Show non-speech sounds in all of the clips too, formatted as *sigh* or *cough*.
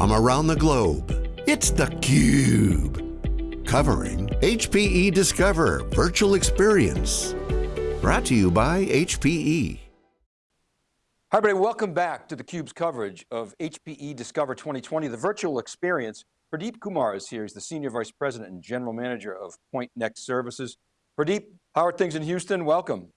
from around the globe. It's theCUBE, covering HPE Discover Virtual Experience. Brought to you by HPE. Hi everybody, welcome back to theCUBE's coverage of HPE Discover 2020, the virtual experience. Pradeep Kumar is here, he's the Senior Vice President and General Manager of Pointnext Services. Pradeep, how are things in Houston? Welcome.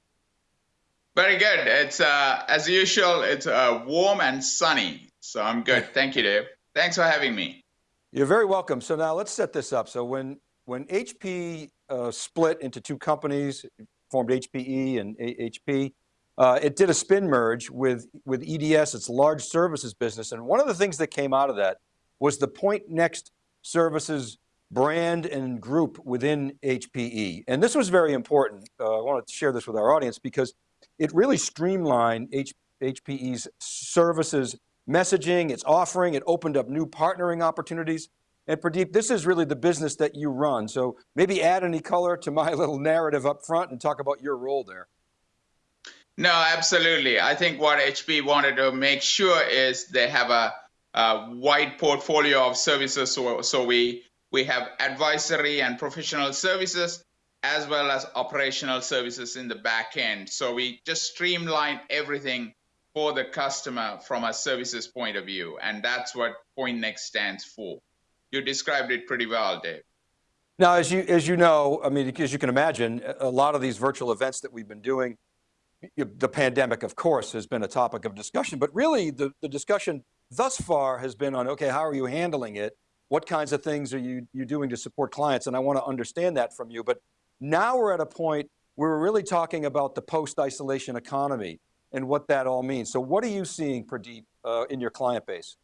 Very good. It's uh, as usual. It's uh, warm and sunny, so I'm good. *laughs* Thank you, Dave. Thanks for having me. You're very welcome. So now let's set this up. So when when HP uh, split into two companies, formed HPE and HP, uh, it did a spin merge with with EDS, its large services business, and one of the things that came out of that was the Pointnext Services brand and group within HPE. And this was very important. Uh, I want to share this with our audience because it really streamlined H HPE's services messaging, its offering, it opened up new partnering opportunities. And Pradeep, this is really the business that you run. So maybe add any color to my *laughs* little narrative up front and talk about your role there. No, absolutely. I think what HP wanted to make sure is they have a, a wide portfolio of services. So, so we, we have advisory and professional services as well as operational services in the back end. So we just streamline everything for the customer from a services point of view. And that's what Pointnext stands for. You described it pretty well, Dave. Now, as you, as you know, I mean, as you can imagine, a lot of these virtual events that we've been doing, the pandemic, of course, has been a topic of discussion, but really the, the discussion thus far has been on, okay, how are you handling it? What kinds of things are you, you doing to support clients? And I want to understand that from you, but now we're at a point where we're really talking about the post-isolation economy and what that all means. So what are you seeing, Pradeep, uh, in your client base?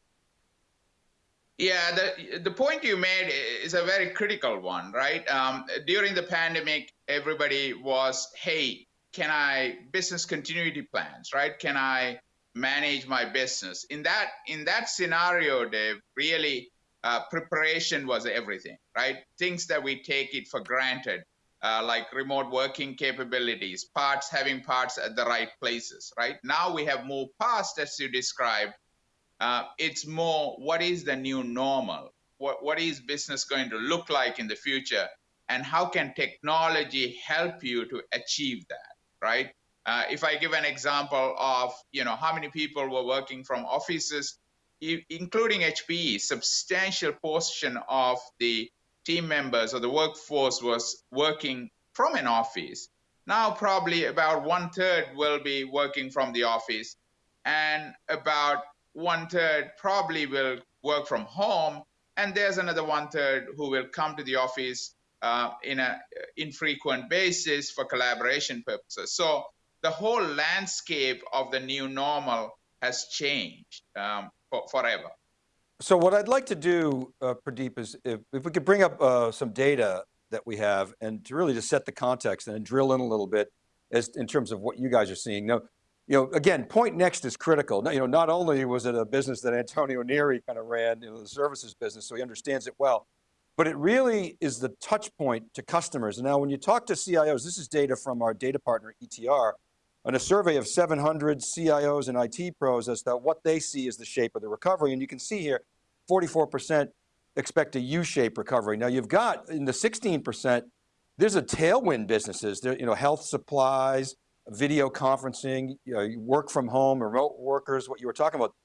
Yeah, the, the point you made is a very critical one, right? Um, during the pandemic, everybody was, hey, can I business continuity plans, right? Can I manage my business? In that in that scenario, Dave, really uh, preparation was everything, right? Things that we take it for granted uh, like remote working capabilities, parts having parts at the right places, right? Now we have moved past, as you described. Uh, it's more what is the new normal? What, what is business going to look like in the future? And how can technology help you to achieve that, right? Uh, if I give an example of, you know, how many people were working from offices, including HPE, substantial portion of the team members or the workforce was working from an office. Now, probably about one third will be working from the office, and about one third probably will work from home. And there's another one third who will come to the office uh, in an infrequent basis for collaboration purposes. So the whole landscape of the new normal has changed um, for, forever. So what I'd like to do, uh, Pradeep, is if, if, we could bring up uh, some data that we have and to really just set the context and drill in a little bit as in terms of what you guys are seeing. Now, you know, again, Pointnext is critical. Now, you know, not only was it a business that Antonio Neri kind of ran, you know, the services business, so he understands it well, but it really is the touch point to customers. And now when you talk to CIOs, this is data from our data partner, ETR, on a survey of 700 CIOs and IT pros as to what they see as the shape of the recovery. And you can see here, 44% expect a U-shaped recovery. Now you've got in the 16%, there's a tailwind businesses, there, you know, health supplies, video conferencing, you know, work from home, remote workers, what you were talking about.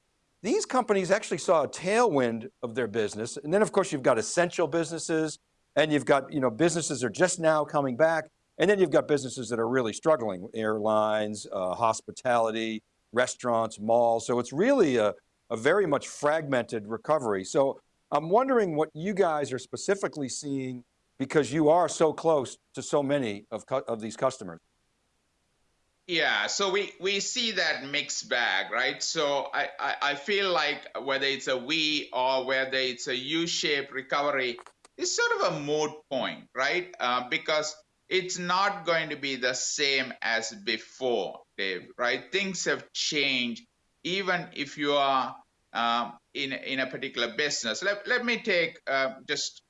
These companies actually saw a tailwind of their business. And then of course you've got essential businesses and you've got, you know, businesses are just now coming back. And then you've got businesses that are really struggling, airlines, uh, hospitality, restaurants, malls. So it's really a, a very much fragmented recovery. So I'm wondering what you guys are specifically seeing because you are so close to so many of, of these customers. Yeah, so we, we see that mixed bag, right? So I, I, I feel like whether it's a V or whether it's a U-shaped recovery, it's sort of a moot point, right? Uh, because it's not going to be the same as before, Dave, right? Things have changed. Even if you are um, in, in a particular business, let, let me take uh, just,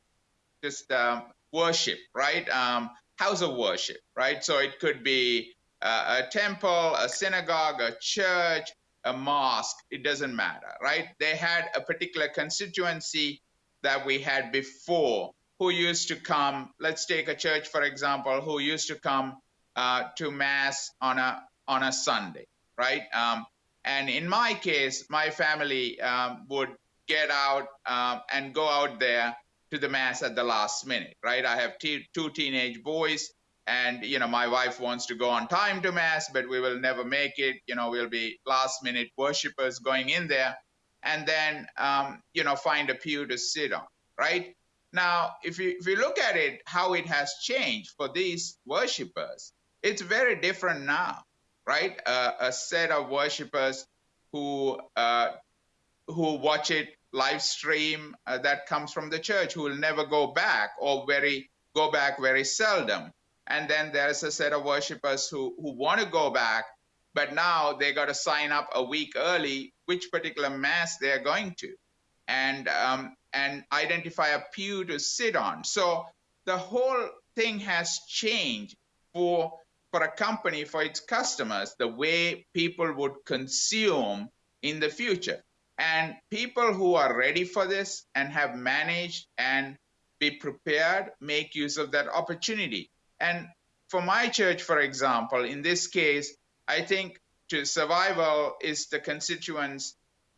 just um, worship, right? Um, house of worship, right? So it could be uh, a temple, a synagogue, a church, a mosque, it doesn't matter, right? They had a particular constituency that we had before who used to come. Let's take a church, for example, who used to come uh, to mass on a on a Sunday, right? Um, and in my case, my family um, would get out um, and go out there to the mass at the last minute, right? I have two teenage boys, and you know my wife wants to go on time to mass, but we will never make it. You know, we'll be last minute worshippers going in there, and then um, you know find a pew to sit on, right? Now, if you if you look at it, how it has changed for these worshippers, it's very different now right? Uh, a set of worshippers who uh, who watch it live stream uh, that comes from the church who will never go back or very go back very seldom. And then there's a set of worshippers who who want to go back, but now they got to sign up a week early which particular mass they're going to, and um, and identify a pew to sit on. So the whole thing has changed for for a company, for its customers, the way people would consume in the future. And people who are ready for this and have managed and be prepared make use of that opportunity. And for my church, for example, in this case, I think to survival is the constituents'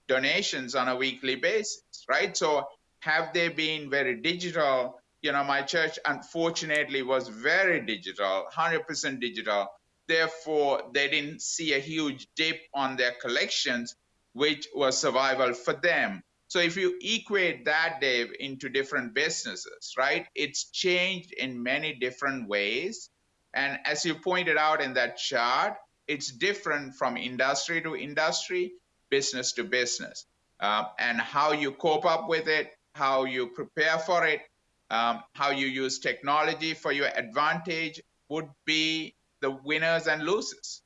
donations on a weekly basis, right? So have they been very digital you know, my church unfortunately was very digital, 100% digital. Therefore, they didn't see a huge dip on their collections, which was survival for them. So if you equate that, Dave, into different businesses, right, it's changed in many different ways. And as you pointed out in that chart, it's different from industry to industry, business to business. Uh, and how you cope up with it, how you prepare for it, um, how you use technology for your advantage would be the winners and losers.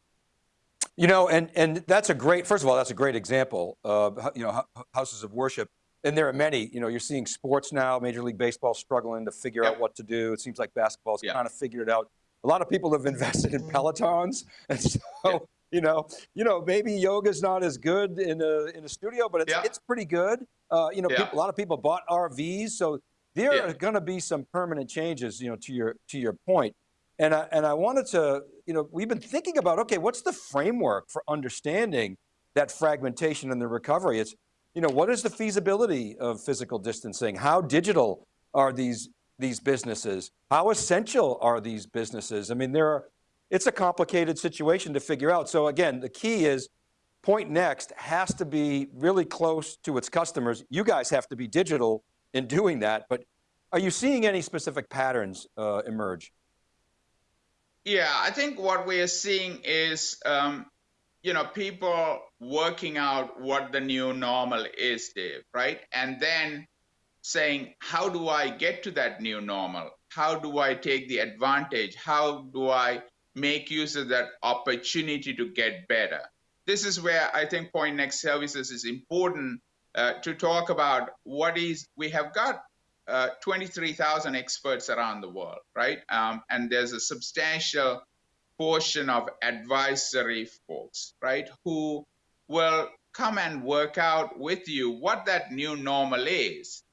You know, and, and that's a great, first of all, that's a great example of, you know, houses of worship. And there are many, you know, you're seeing sports now, Major League Baseball struggling to figure yep. out what to do. It seems like basketball's yep. kind of figured it out. A lot of people have invested in Pelotons. *laughs* And so, yep. you know, you know, maybe yoga's not as good in a, in a studio, but it's, it's pretty good. Uh, you know, people, a lot of people bought RVs. So there yeah. are going to be some permanent changes, you know, to your to your. And I, and I wanted to, you know, we've been thinking about, okay, what's the framework for understanding that fragmentation and the recovery? It's, you know, what is the feasibility of physical distancing? How digital are these these businesses? How essential are these businesses? I mean, there are, it's a complicated situation to figure out. So again, the key is Pointnext has to be really close to its customers. You guys have to be digital in doing that, but are you seeing any specific patterns uh, emerge? Yeah, I think what we are seeing is, um, you know, people working out what the new normal is, Dave, right? And then saying, how do I get to that new normal? How do I take the advantage? How do I make use of that opportunity to get better? This is where I think Pointnext Services is important uh, to talk about what is, we have got uh, 23,000 experts around the world, right? Um, and there's a substantial portion of advisory folks, right, who will come and work out with you what that new normal is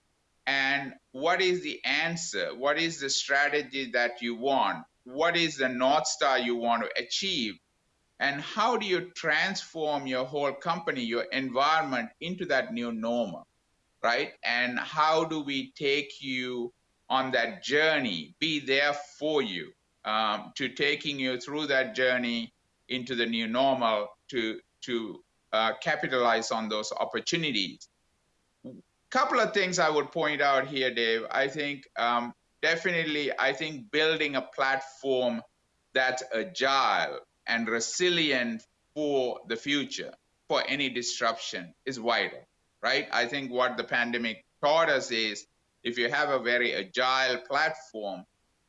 and what is the answer, what is the strategy that you want, what is the North Star you want to achieve, and how do you transform your whole company, your environment into that new normal, right? And how do we take you on that journey, be there for you, um, to taking you through that journey into the new normal to to uh, capitalize on those opportunities. Couple of things I would point out here, Dave. I think um, definitely, I think building a platform that's agile, and resilient for the future, for any disruption is vital, right? I think what the pandemic taught us is if you have a very agile platform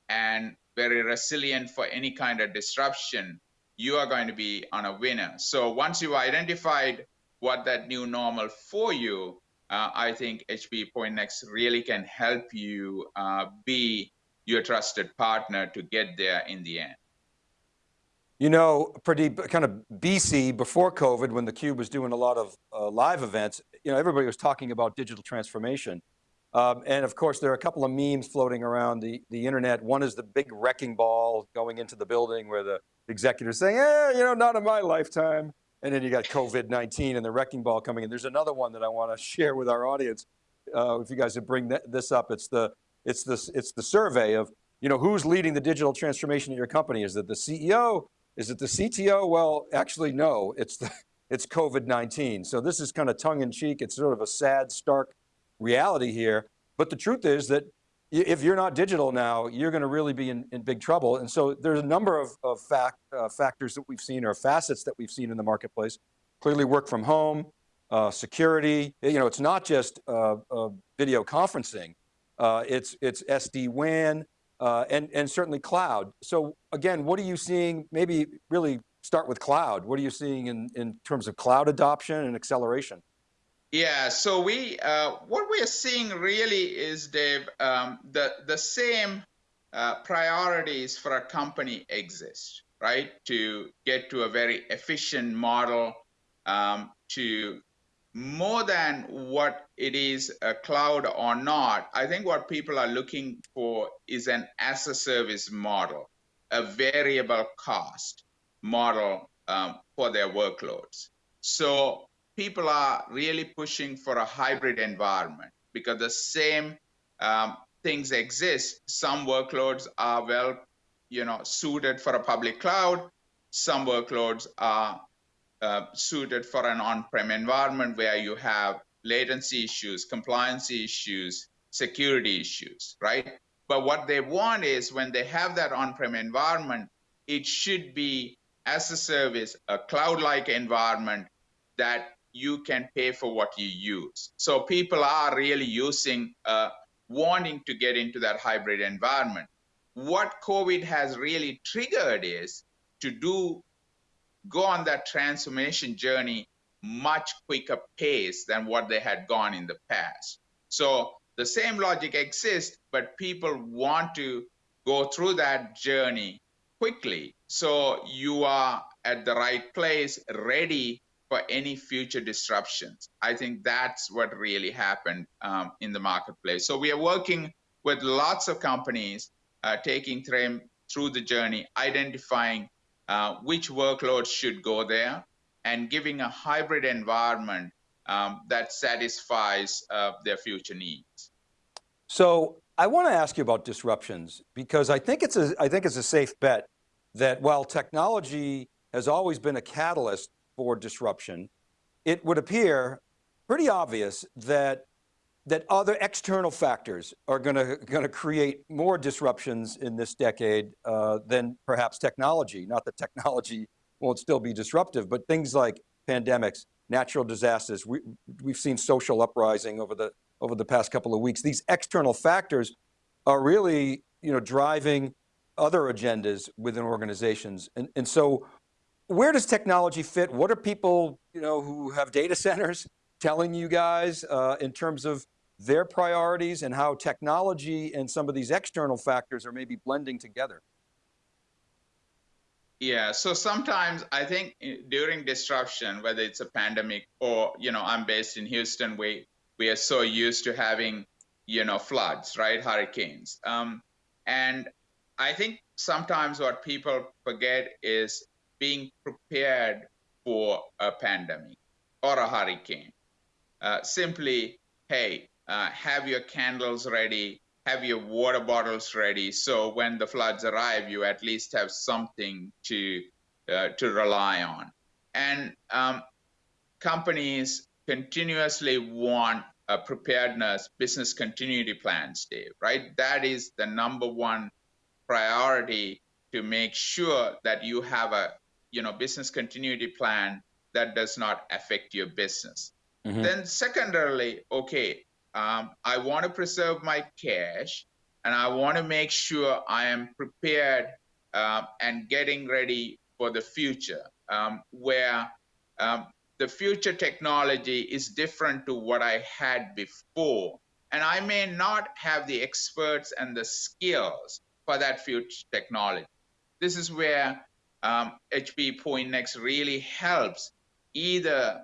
and very resilient for any kind of disruption, you are going to be on a winner. So once you've identified what that new normal for you, uh, I think HPE Pointnext really can help you uh, be your trusted partner to get there in the end. You know, pretty kind of BC before COVID, when theCUBE was doing a lot of uh, live events, you know, everybody was talking about digital transformation. Um, and of course, there are a couple of memes floating around the, the internet. One is the big wrecking ball going into the building where the executives saying, eh, you know, not in my lifetime. And then you got COVID-19 and the wrecking ball coming in. There's another one that I want to *laughs* share with our audience. Uh, if you guys would bring this up, it's the, it's, the, it's the survey of, you know, who's leading the digital transformation at your company? Is it the CEO? Is it the CTO? Well, actually, no, it's the, *laughs* it's COVID-19. So this is kind of tongue in cheek. It's sort of a sad, stark reality here. But the truth is that if you're not digital now, you're going to really be in, in big trouble. And so there's a number of, of fact, uh, factors that we've seen or facets that we've seen in the marketplace. Clearly work from home, uh, security, you know, it's not just uh, uh video conferencing, uh, it's, it's SD-WAN, uh, and, and certainly cloud. So again, what are you seeing, maybe really start with cloud. What are you seeing in, in terms of cloud adoption and acceleration? Yeah, so we uh, what we are seeing really is, Dave, um, the the same uh, priorities for a company exist, right? To get to a very efficient model, um, to more than what it is a cloud or not, I think what people are looking for is an as a service model, a variable cost model um, for their workloads. So people are really pushing for a hybrid environment because the same um, things exist. Some workloads are well, you know, suited for a public cloud. Some workloads are uh, suited for an on-prem environment where you have latency issues, compliance issues, security issues, right? But what they want is when they have that on-prem environment, it should be as a service, a cloud-like environment that you can pay for what you use. So people are really using, uh, wanting to get into that hybrid environment. What COVID has really triggered is to do go on that transformation journey much quicker pace than what they had gone in the past. So the same logic exists, but people want to go through that journey quickly. So you are at the right place, ready for any future disruptions. I think that's what really happened um, in the marketplace. So we are working with lots of companies, uh, taking them through the journey, identifying uh, which workloads should go there, and giving a hybrid environment um, that satisfies uh, their future needs. So I want to ask you about disruptions because I think it's a, I think it's a safe bet that while technology has always been a catalyst for disruption, it would appear pretty obvious that that other external factors are going to, create more disruptions in this decade uh, than perhaps technology. Not that technology won't still be disruptive, but things like pandemics, natural disasters, we, we've seen social uprising over the, over the past couple of weeks. These external factors are really you know, driving other agendas within organizations. And, and so where does technology fit? What are people you know, who have data centers telling you guys uh, in terms of their priorities and how technology and some of these external factors are maybe blending together? Yeah, so sometimes I think during disruption, whether it's a pandemic or, you know, I'm based in Houston, we, we are so used to having, you know, floods, right? Hurricanes. Um, and I think sometimes what people forget is being prepared for a pandemic or a hurricane. Uh, simply, hey, uh, have your candles ready, have your water bottles ready. So when the floods arrive, you at least have something to uh, to rely on. And um, companies continuously want a preparedness business continuity plans, Dave. Right? That is the number one priority to make sure that you have a you know business continuity plan that does not affect your business. Mm-hmm. Then secondarily, okay, um, I want to preserve my cash and I want to make sure I am prepared uh, and getting ready for the future, um, where um, the future technology is different to what I had before. And I may not have the experts and the skills for that future technology. This is where um, HP Pointnext really helps either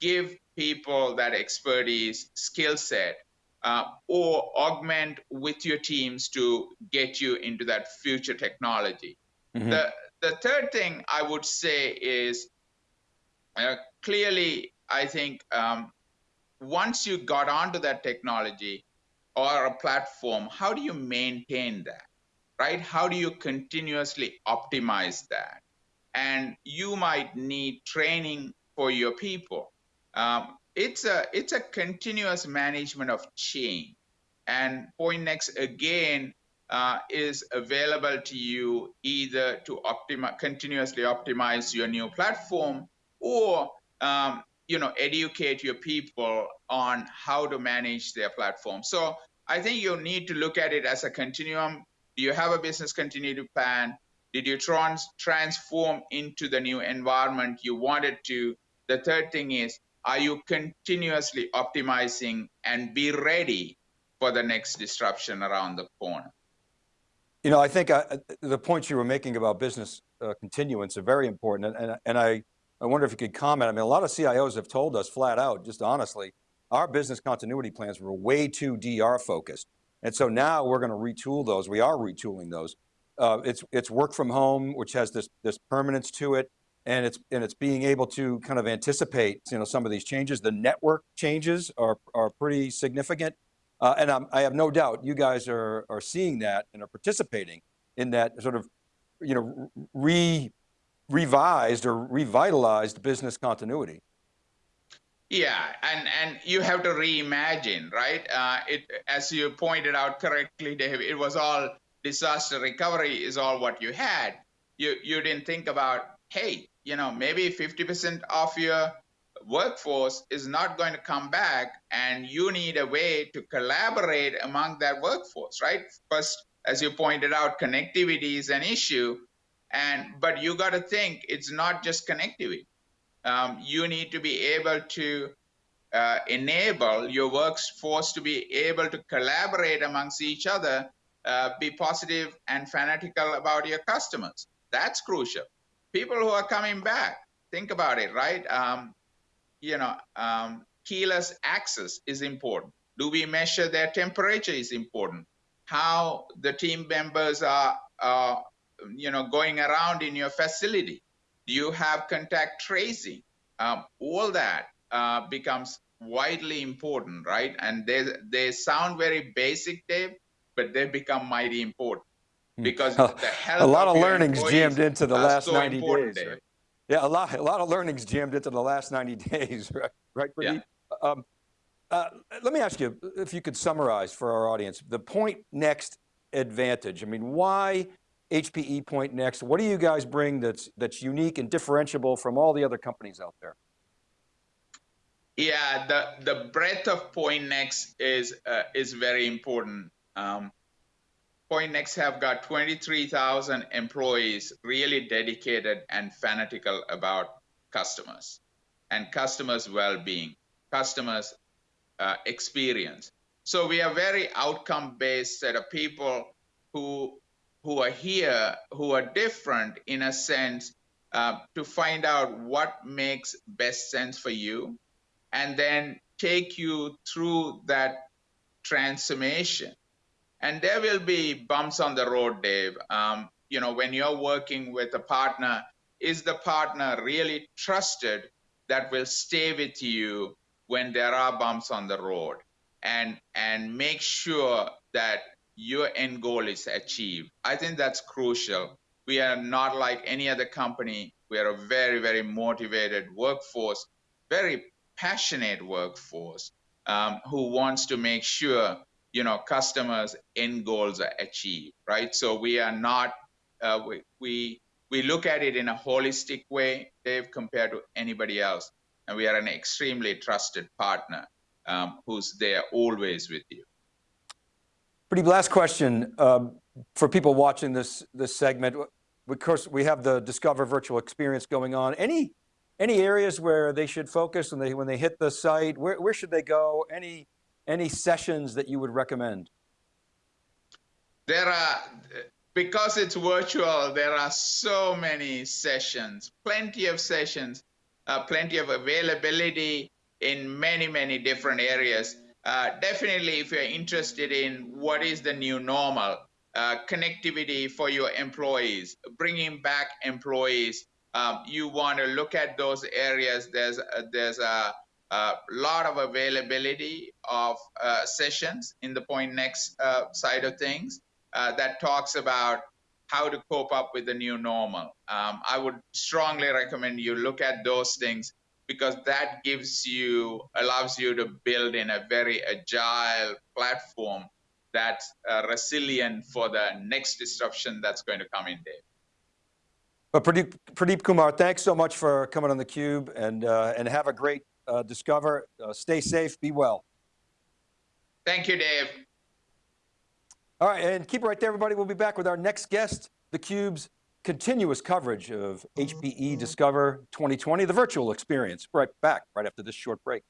give people that expertise, skill set, uh, or augment with your teams to get you into that future technology. Mm-hmm. The the third thing I would say is uh, clearly, I think um, once you got onto that technology or a platform, how do you maintain that? Right? How do you continuously optimize that? And you might need training for your people. Um, it's a it's a continuous management of change, and Pointnext again uh, is available to you either to optimize continuously optimize your new platform or um, you know educate your people on how to manage their platform. So i think you need to look at it as a continuum. Do you have a business continuity plan? Did you trans- transform into the new environment you wanted to? The third thing is are you continuously optimizing and be ready for the next disruption around the corner you know i think I, uh, the points you were making about business uh, continuance are very important and, and, and i I wonder if you could comment. I mean, a lot of CIOs have told us flat out, just honestly, our business continuity plans were way too DR focused. And so now we're going to retool those. We are retooling those. Uh, it's, it's work from home, which has this, this permanence to it. And it's, and it's being able to kind of anticipate you know, some of these changes. The network changes are, are pretty significant. Uh, and I'm, i have no doubt you guys are, are seeing that and are participating in that sort of you know, re revised or revitalized business continuity. Yeah, and and you have to reimagine, right? Uh, it as you pointed out correctly, Dave. It was all disaster recovery is all what you had. You you didn't think about, hey, you know, maybe 50% of your workforce is not going to come back, and you need a way to collaborate among that workforce, right? First, as you pointed out, connectivity is an issue, and but you got to think it's not just connectivity. Um, you need to be able to uh, enable your workforce to be able to collaborate amongst each other, uh, be positive and fanatical about your customers. That's crucial. People who are coming back, think about it, right? Um, you know, um, keyless access is important. Do we measure their temperature is important. How the team members are, are you know, going around in your facility? Do you have contact tracing? Um, all that uh, becomes widely important, right? And they they sound very basic, Dave, but they become mighty important. Because the a lot of, of learnings jammed into the last so 90 days. Right? Yeah, a lot, a lot of learnings jammed into the last 90 *laughs* days, right? Right, Yeah. Um, uh, let me ask you if you could summarize for our audience the point next advantage. I mean, why HPE Pointnext. What do you guys bring that's, that's unique and differentiable from all the other companies out there? Yeah, the, the breadth of Pointnext is, uh, is very important. Um, Pointnext have got 23,000 employees really dedicated and fanatical about customers and customers' well-being, customers' uh, experience. So we are very outcome-based set of people who who are here who are different in a sense uh, to find out what makes best sense for you and then take you through that transformation and there will be bumps on the road dave um, you know when you're working with a partner is the partner really trusted that will stay with you when there are bumps on the road and and make sure that your end goal is achieved. I think that's crucial. We are not like any other company. We are a very, very motivated workforce, very passionate workforce um, who wants to make sure you know customers' end goals are achieved, right? So we are not uh, we, we we look at it in a holistic way, Dave, compared to anybody else, and we are an extremely trusted partner um, who's there always with you. Pretty last question um, for people watching this, this segment. Of course, we have the Discover virtual experience going on. Any, any areas where they should focus when they, when they hit the site? Where, where should they go? Any, any sessions that you would recommend? There are, because it's virtual, there are so many sessions, plenty of sessions, uh, plenty of availability in many, many different areas. Uh, definitely, if you're interested in what is the new normal, uh, connectivity for your employees, bringing back employees, um, you want to look at those areas. There's there's a, a, lot of availability of uh, sessions in the Pointnext uh, side of things uh, that talks about how to cope up with the new normal. Um, I would strongly recommend you look at those things because that gives you allows you to build in a very agile platform that's uh, resilient for the next disruption that's going to come in there. But Pradeep, Pradeep Kumar, thanks so much for coming on theCUBE and, uh, and have a great uh, Discover. Uh, stay safe, be well. Thank you, Dave. All right, and keep it right there, everybody. We'll be back with our next guest, theCUBE's continuous coverage of HPE Discover 2020, the virtual experience. Right back, right after this short break.